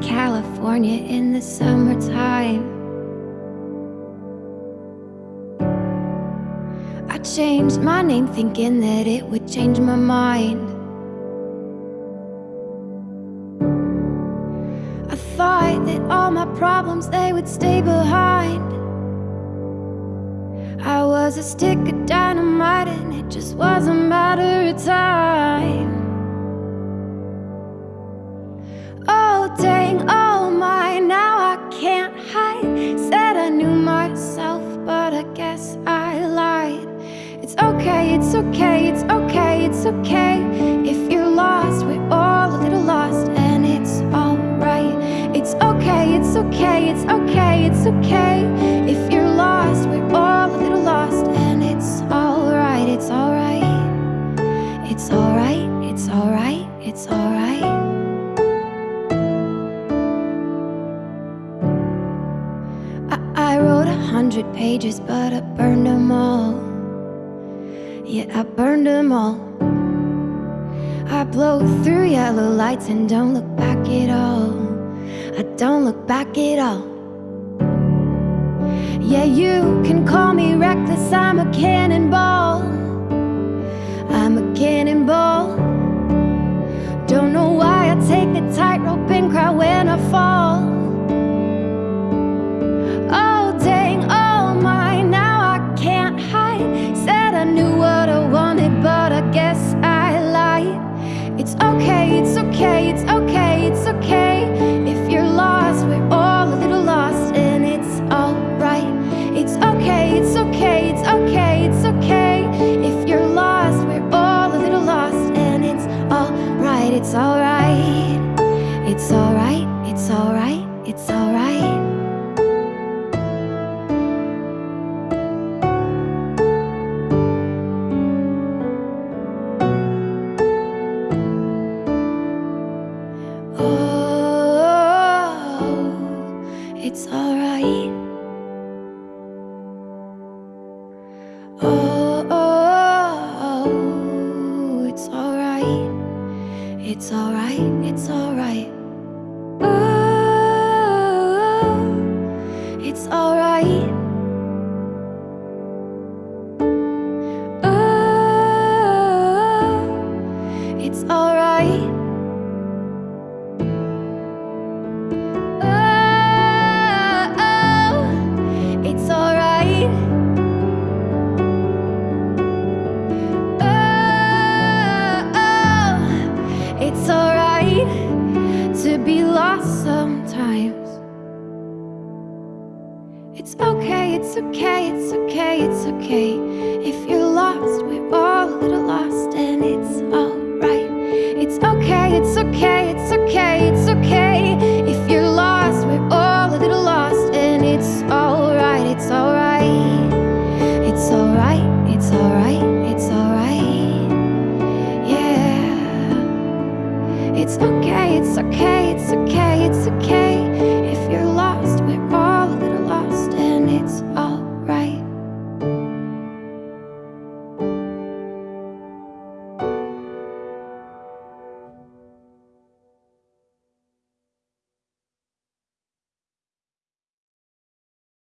California in the summertime. I changed my name thinking that it would change my mind. I thought that all my problems they would stay behind. I was a stick of dynamite and it just was a matter of time. Okay, it's okay, it's okay, it's okay. If you're lost, we're all a little lost, and it's alright. It's okay, it's okay, it's okay, it's okay. If you're lost, we're all a little lost, and it's alright, it's alright. It's alright, it's alright, it's alright. I, I wrote a hundred pages, but I burned them all. Yeah, I burned them all. I blow through yellow lights and don't look back at all. I don't look back at all. Yeah, you can call me reckless, I'm a cannonball. I'm a cannonball. Don't know why I take the tightrope and cry when I fall. Okay, it's okay, it's okay. If you're lost, we're all a little lost, and it's alright. It's okay, it's okay, it's okay, it's okay. If you're lost, we're all a little lost, and it's alright, it's alright. It's alright, it's alright, it's alright. It's okay, it's okay, it's okay, it's okay. If you're lost, we're all a little lost, and it's alright. It's okay, it's okay, it's okay, it's okay. If you're lost, we're all a little lost, and it's alright, it's alright. It's alright, it's alright, it's alright. Yeah. It's okay, it's okay, it's okay, it's okay.